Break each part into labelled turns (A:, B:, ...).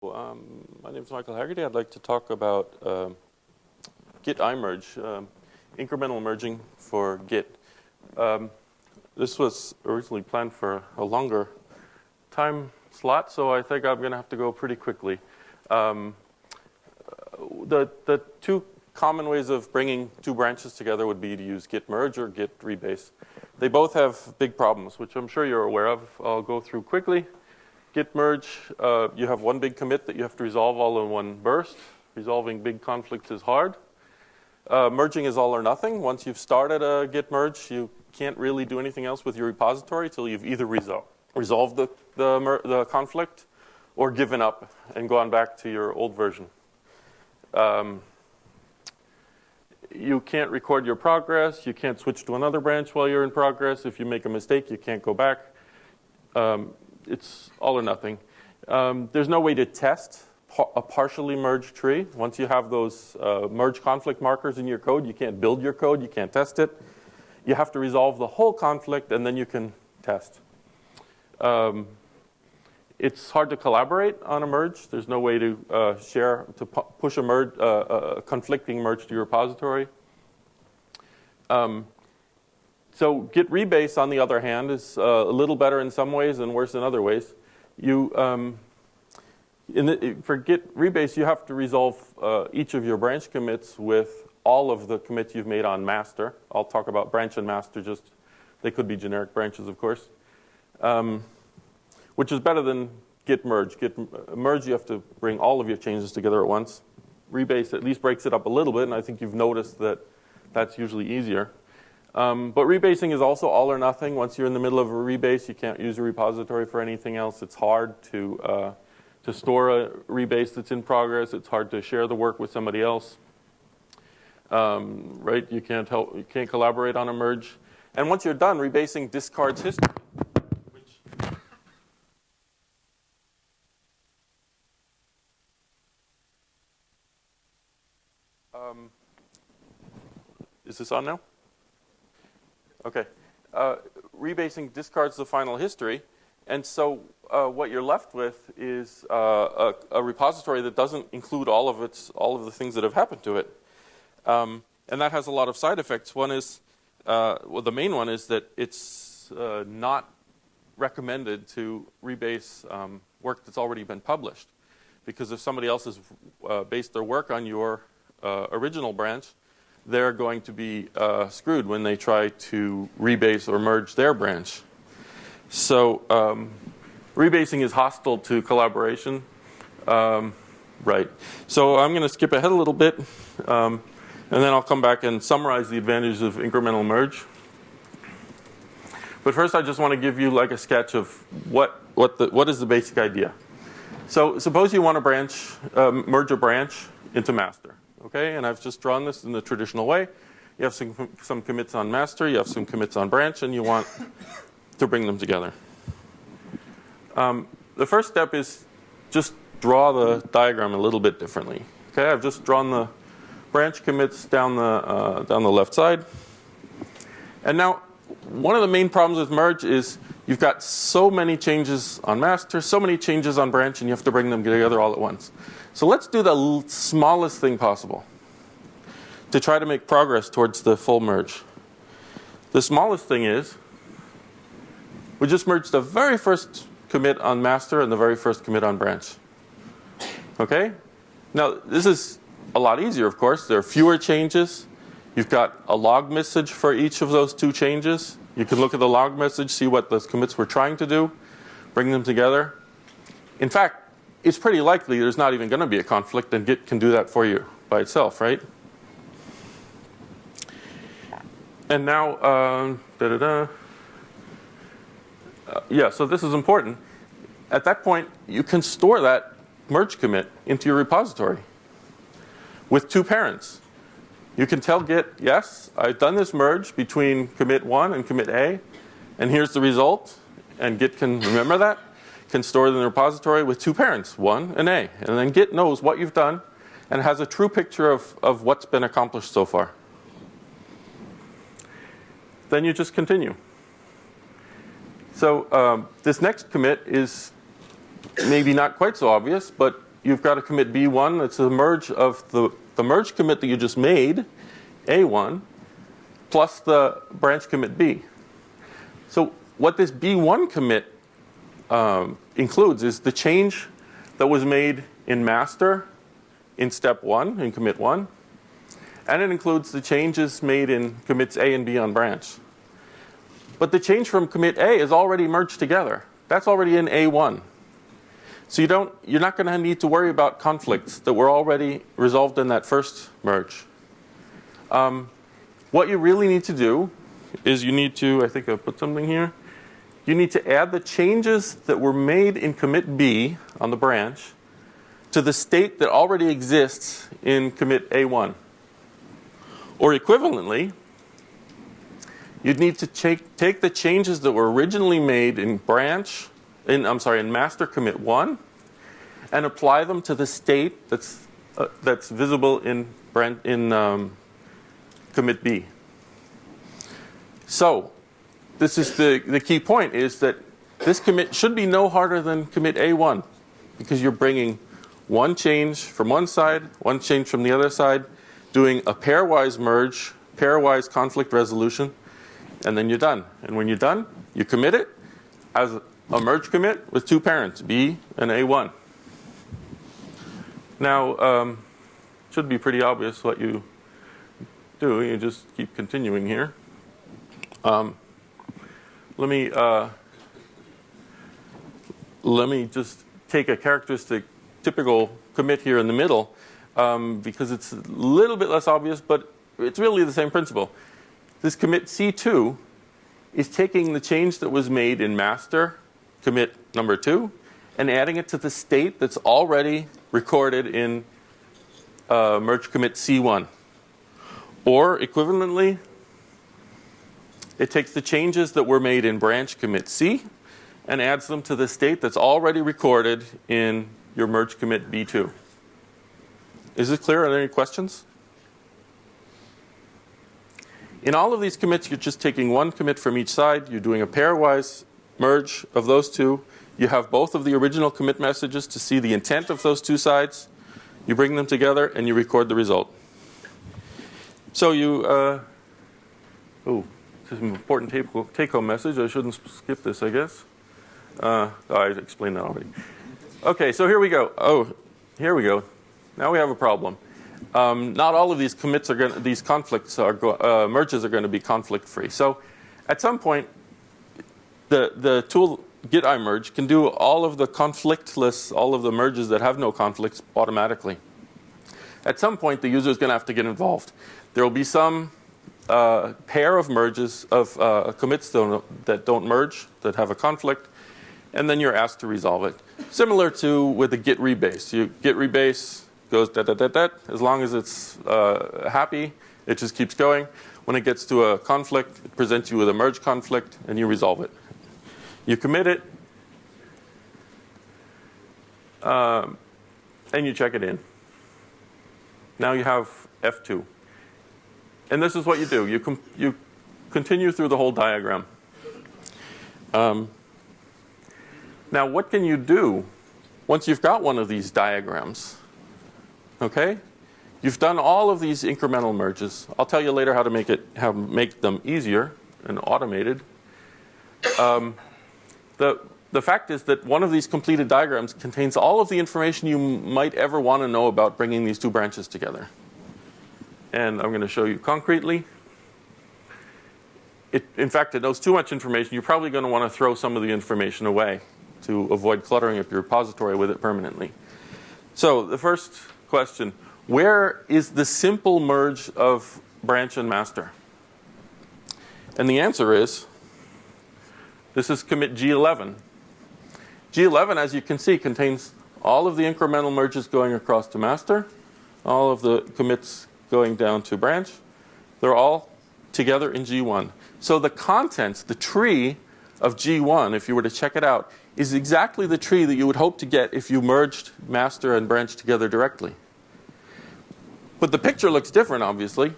A: Um, my name is Michael Haggerty. I'd like to talk about uh, Git imerge, um, incremental merging for Git. Um, this was originally planned for a longer time slot, so I think I'm going to have to go pretty quickly. Um, the, the two common ways of bringing two branches together would be to use git merge or git rebase. They both have big problems, which I'm sure you're aware of. I'll go through quickly. Git merge, uh, you have one big commit that you have to resolve all in one burst. Resolving big conflicts is hard. Uh, merging is all or nothing. Once you've started a git merge, you can't really do anything else with your repository until you've either resol resolved the, the, the, conflict or given up and gone back to your old version. Um, you can't record your progress. You can't switch to another branch while you're in progress. If you make a mistake, you can't go back. Um, it's all or nothing. Um, there's no way to test a partially merged tree. Once you have those uh, merge conflict markers in your code, you can't build your code, you can't test it. You have to resolve the whole conflict, and then you can test. Um, it's hard to collaborate on a merge. There's no way to uh, share, to pu push a, merge, uh, a conflicting merge to your repository. Um, so Git rebase, on the other hand, is uh, a little better in some ways and worse in other ways. You, um, the, for Git rebase, you have to resolve uh, each of your branch commits with all of the commits you've made on master. I'll talk about branch and master just, they could be generic branches, of course. Um, which is better than git merge. Git uh, merge, you have to bring all of your changes together at once. Rebase at least breaks it up a little bit, and I think you've noticed that that's usually easier. Um, but rebasing is also all or nothing. Once you're in the middle of a rebase, you can't use a repository for anything else. It's hard to, uh, to store a rebase that's in progress. It's hard to share the work with somebody else. Um, right? You can't help. You can't collaborate on a merge. And once you're done, rebasing discards history. Um, is this on now? Okay. Uh, rebasing discards the final history. And so uh, what you're left with is uh, a, a, repository that doesn't include all of its all of the things that have happened to it. Um, and that has a lot of side effects. One is, uh, well, the main one is that it's uh, not recommended to rebase um, work that's already been published. Because if somebody else has uh, based their work on your original branch, they're going to be uh, screwed when they try to rebase or merge their branch. So um, rebasing is hostile to collaboration. Um, right. So I'm going to skip ahead a little bit, um, and then I'll come back and summarize the advantages of incremental merge. But first, I just want to give you like a sketch of what what the what is the basic idea. So suppose you want to branch um, merge a branch into master. Okay, and I've just drawn this in the traditional way. You have some, some commits on master, you have some commits on branch, and you want to bring them together. Um, the first step is just draw the diagram a little bit differently. Okay, I've just drawn the branch commits down the, uh, down the left side. And now, one of the main problems with merge is you've got so many changes on master, so many changes on branch, and you have to bring them together all at once. So let's do the smallest thing possible to try to make progress towards the full merge. The smallest thing is we just merged the very first commit on master and the very first commit on branch. Okay? Now, this is a lot easier, of course. There are fewer changes. You've got a log message for each of those two changes. You can look at the log message, see what those commits were trying to do, bring them together. In fact, it's pretty likely there's not even going to be a conflict and Git can do that for you by itself, right? And now, uh, da da da. Uh, yeah, so this is important. At that point, you can store that merge commit into your repository with two parents. You can tell Git, yes, I've done this merge between commit 1 and commit A, and here's the result. And Git can remember that can store it in the repository with two parents, one and A. And then Git knows what you've done and has a true picture of, of what's been accomplished so far. Then you just continue. So um, this next commit is maybe not quite so obvious, but you've got a commit B1 that's a merge of the, the merge commit that you just made, A1, plus the branch commit B. So what this B1 commit um, includes is the change that was made in master in step one, in commit one, and it includes the changes made in commits A and B on branch. But the change from commit A is already merged together. That's already in A1. So you don't, you're not going to need to worry about conflicts that were already resolved in that first merge. Um, what you really need to do is you need to, I think I put something here. You need to add the changes that were made in commit B on the branch to the state that already exists in commit A1. Or equivalently, you'd need to take, take the changes that were originally made in branch, in, I'm sorry, in master commit 1 and apply them to the state that's, uh, that's visible in, branch, in um, commit B. So this is the, the key point is that this commit should be no harder than commit A1 because you're bringing one change from one side, one change from the other side, doing a pairwise merge, pairwise conflict resolution, and then you're done. And when you're done, you commit it as a merge commit with two parents, B and A1. Now, um, should be pretty obvious what you do. You just keep continuing here. Um, let me uh, let me just take a characteristic typical commit here in the middle um, because it's a little bit less obvious, but it's really the same principle. This commit C2 is taking the change that was made in master commit number two and adding it to the state that's already recorded in uh, merge commit C1. Or equivalently, it takes the changes that were made in branch commit C and adds them to the state that's already recorded in your merge commit B2. Is this clear? Are there any questions? In all of these commits, you're just taking one commit from each side. You're doing a pairwise merge of those two. You have both of the original commit messages to see the intent of those two sides. You bring them together and you record the result. So you, uh, oh, this is an important take home message. I shouldn't skip this, I guess. Uh, oh, I explained that already. Okay, so here we go. Oh, here we go. Now we have a problem. Um, not all of these commits are going these conflicts are uh, merges are going to be conflict free. So at some point, the, the tool git imerge can do all of the conflictless, all of the merges that have no conflicts automatically. At some point, the user is going to have to get involved. There will be some uh, pair of merges of uh, commits that don't merge, that have a conflict, and then you're asked to resolve it. Similar to with the git rebase. You git rebase goes da da da da. As long as it's uh, happy, it just keeps going. When it gets to a conflict, it presents you with a merge conflict, and you resolve it. You commit it, um, and you check it in. Now you have F2. And this is what you do. You, you continue through the whole diagram. Um, now, what can you do once you've got one of these diagrams? Okay? You've done all of these incremental merges. I'll tell you later how to make, it, how make them easier and automated. Um, the, the fact is that one of these completed diagrams contains all of the information you might ever want to know about bringing these two branches together and I'm going to show you concretely. It, in fact, it knows too much information. You're probably going to want to throw some of the information away to avoid cluttering up your repository with it permanently. So the first question, where is the simple merge of branch and master? And the answer is, this is commit G11. G11, as you can see, contains all of the incremental merges going across to master, all of the commits going down to branch. They're all together in G1. So the contents, the tree of G1, if you were to check it out, is exactly the tree that you would hope to get if you merged master and branch together directly. But the picture looks different, obviously.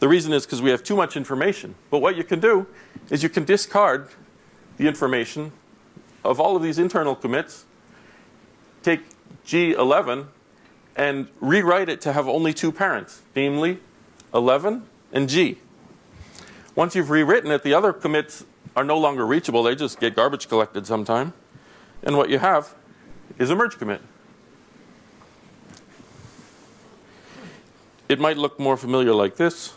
A: The reason is because we have too much information. But what you can do is you can discard the information of all of these internal commits, take G11 and rewrite it to have only two parents, namely 11 and G. Once you've rewritten it, the other commits are no longer reachable. They just get garbage collected sometime. And what you have is a merge commit. It might look more familiar like this,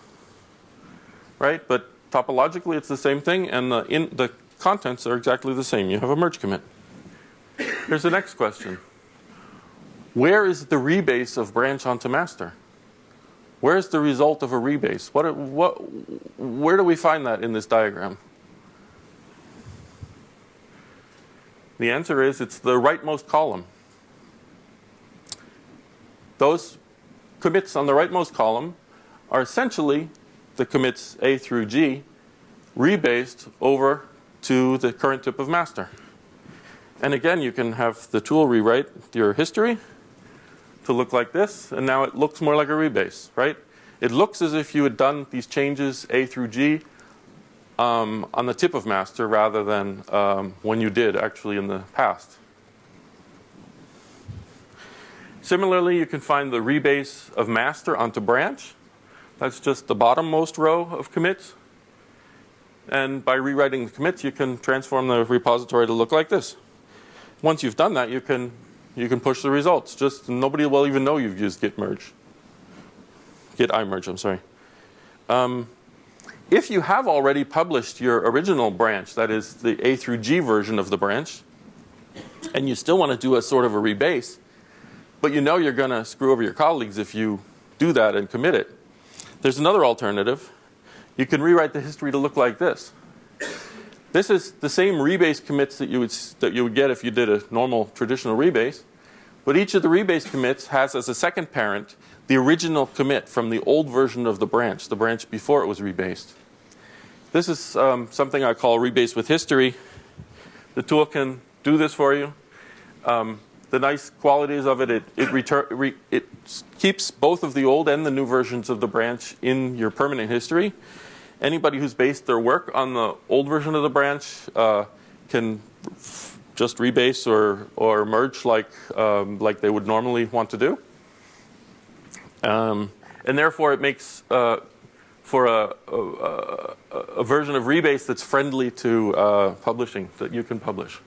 A: right? But topologically, it's the same thing, and the, in, the contents are exactly the same. You have a merge commit. Here's the next question. Where is the rebase of branch onto master? Where is the result of a rebase? What, what, where do we find that in this diagram? The answer is it's the rightmost column. Those commits on the rightmost column are essentially the commits A through G rebased over to the current tip of master. And again, you can have the tool rewrite your history to look like this, and now it looks more like a rebase, right? It looks as if you had done these changes A through G um, on the tip of master rather than um, when you did actually in the past. Similarly, you can find the rebase of master onto branch. That's just the bottommost row of commits. And by rewriting the commits, you can transform the repository to look like this. Once you've done that, you can you can push the results. Just nobody will even know you've used git merge. Git imerge, I'm sorry. Um, if you have already published your original branch, that is the A through G version of the branch, and you still want to do a sort of a rebase, but you know you're going to screw over your colleagues if you do that and commit it, there's another alternative. You can rewrite the history to look like this. This is the same rebase commits that you would, that you would get if you did a normal traditional rebase, but each of the rebase commits has as a second parent the original commit from the old version of the branch, the branch before it was rebased. This is um, something I call rebase with history. The tool can do this for you. Um, the nice qualities of it, it, it, re it keeps both of the old and the new versions of the branch in your permanent history. Anybody who's based their work on the old version of the branch uh, can just rebase or, or merge like, um, like they would normally want to do. Um, and therefore, it makes uh, for a, a, a, version of Rebase that's friendly to uh, publishing that you can publish.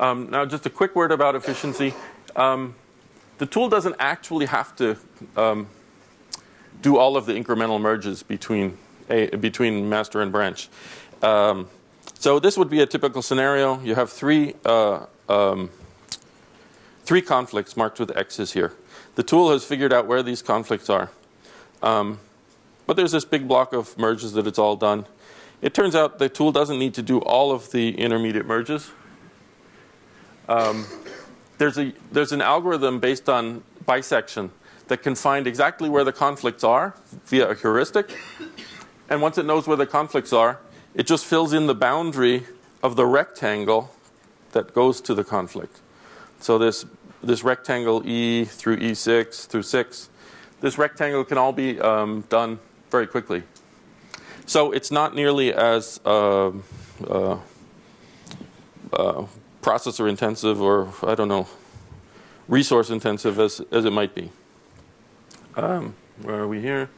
A: Um, now, just a quick word about efficiency. Um, the tool doesn't actually have to um, do all of the incremental merges between a, between master and branch. Um, so this would be a typical scenario. You have three uh, um, three conflicts marked with X's here. The tool has figured out where these conflicts are. Um, but there's this big block of merges that it's all done. It turns out the tool doesn't need to do all of the intermediate merges. Um, there's, a, there's an algorithm based on bisection that can find exactly where the conflicts are via a heuristic. And once it knows where the conflicts are, it just fills in the boundary of the rectangle that goes to the conflict. So this this rectangle E through E6 through 6, this rectangle can all be um, done very quickly. So it's not nearly as uh, uh, uh, processor intensive or, I don't know, resource intensive as, as it might be. Um, where are we here?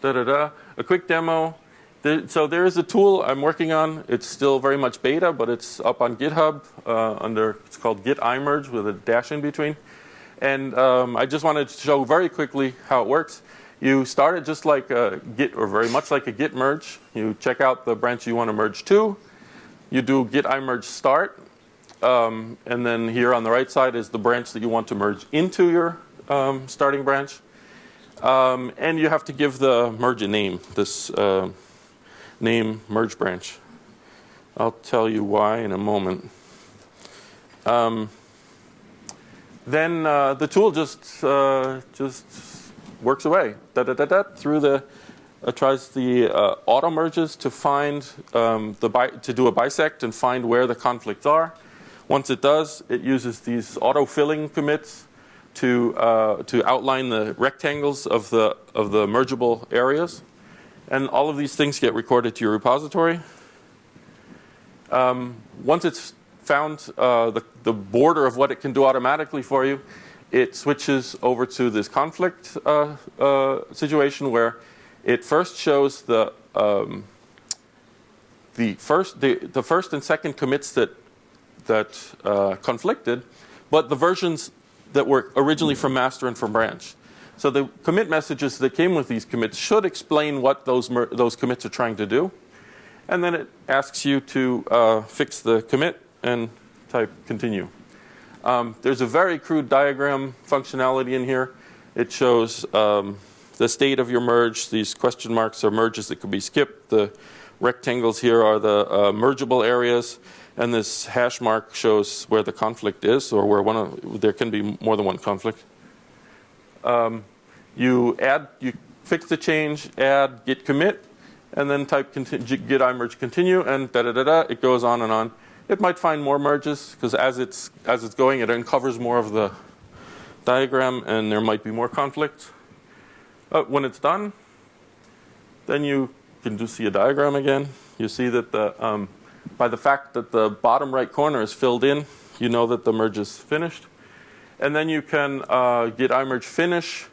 A: Da da da. A quick demo so there is a tool I'm working on. It's still very much beta, but it's up on GitHub uh, under, it's called Git imerge with a dash in between. And um, I just wanted to show very quickly how it works. You start it just like a Git, or very much like a Git merge. You check out the branch you want to merge to. You do Git imerge start. Um, and then here on the right side is the branch that you want to merge into your um, starting branch. Um, and you have to give the merge a name. This uh, name merge branch. I'll tell you why in a moment. Um, then uh, the tool just uh, just works away da, da, da, da, through the uh, tries the uh, auto merges to find um, the to do a bisect and find where the conflicts are. Once it does, it uses these auto filling commits to uh, to outline the rectangles of the of the mergeable areas. And all of these things get recorded to your repository. Um, once it's found uh, the, the border of what it can do automatically for you, it switches over to this conflict uh, uh, situation where it first shows the um, the first the, the first and second commits that that uh, conflicted, but the versions that were originally from master and from branch. So the commit messages that came with these commits should explain what those those commits are trying to do, and then it asks you to uh, fix the commit and type continue. Um, there's a very crude diagram functionality in here. It shows um, the state of your merge. These question marks are merges that could be skipped. The rectangles here are the uh, mergeable areas. And this hash mark shows where the conflict is, or where one of, there can be more than one conflict. Um, you add, you fix the change, add, git commit, and then type git imerge continue, and da da da da. It goes on and on. It might find more merges because as it's as it's going, it uncovers more of the diagram, and there might be more conflicts. Uh, when it's done, then you can do see a diagram again. You see that the um, by the fact that the bottom right corner is filled in, you know that the merge is finished. And then you can uh, git imerge finish,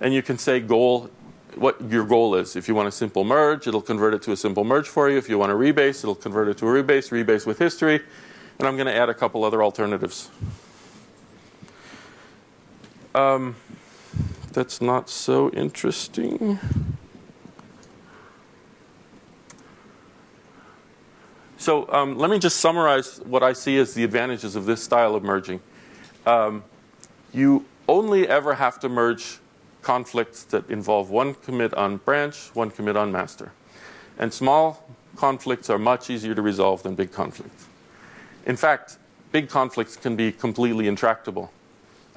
A: and you can say goal, what your goal is. If you want a simple merge, it'll convert it to a simple merge for you. If you want a rebase, it'll convert it to a rebase, rebase with history. And I'm going to add a couple other alternatives. Um, that's not so interesting. So um, let me just summarize what I see as the advantages of this style of merging. Um, you only ever have to merge conflicts that involve one commit on branch, one commit on master. And small conflicts are much easier to resolve than big conflicts. In fact, big conflicts can be completely intractable.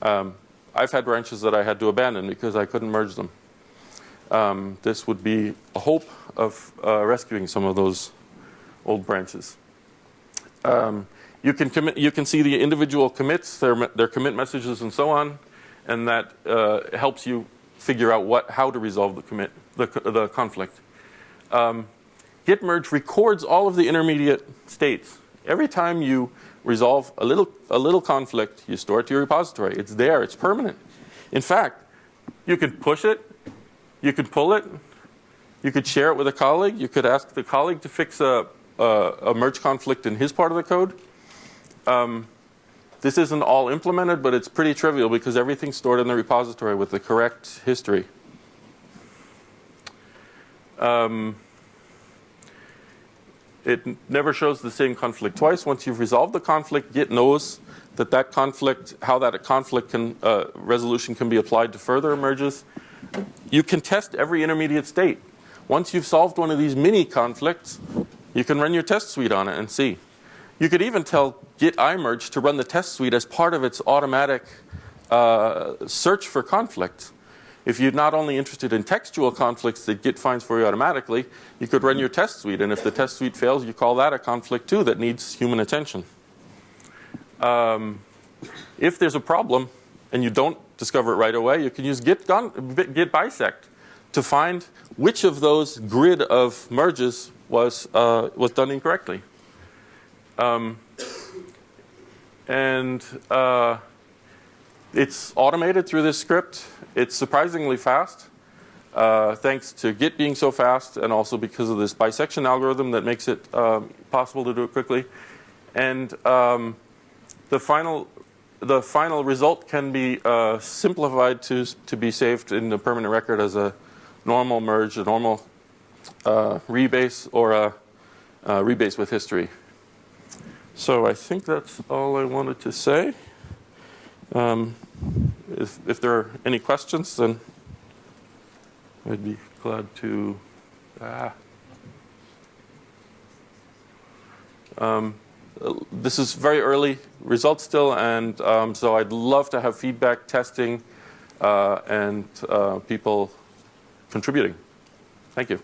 A: Um, I've had branches that I had to abandon because I couldn't merge them. Um, this would be a hope of uh, rescuing some of those old branches. Um, you can commit, you can see the individual commits, their, their commit messages and so on, and that uh, helps you figure out what, how to resolve the commit, the, the conflict. Um, Git merge records all of the intermediate states. Every time you resolve a little, a little conflict, you store it to your repository. It's there, it's permanent. In fact, you could push it, you could pull it, you could share it with a colleague, you could ask the colleague to fix a, uh, a merge conflict in his part of the code. Um, this isn't all implemented, but it's pretty trivial because everything's stored in the repository with the correct history. Um, it never shows the same conflict twice. Once you've resolved the conflict, Git knows that that conflict, how that conflict can, uh, resolution can be applied to further merges. You can test every intermediate state. Once you've solved one of these mini conflicts, you can run your test suite on it and see. You could even tell Git imerge to run the test suite as part of its automatic uh, search for conflicts. If you're not only interested in textual conflicts that Git finds for you automatically, you could run your test suite. And if the test suite fails, you call that a conflict too that needs human attention. Um, if there's a problem and you don't discover it right away, you can use Git, Git bisect to find which of those grid of merges was, uh, was done incorrectly. Um, and uh, it's automated through this script. It's surprisingly fast, uh, thanks to Git being so fast and also because of this bisection algorithm that makes it um, possible to do it quickly. And um, the final the final result can be uh, simplified to to be saved in the permanent record as a normal merge, a normal rebase or a, a rebase with history. So I think that's all I wanted to say. Um, if, if there are any questions, then I'd be glad to. Ah. Um, this is very early results still, and um, so I'd love to have feedback, testing, uh, and uh, people contributing. Thank you.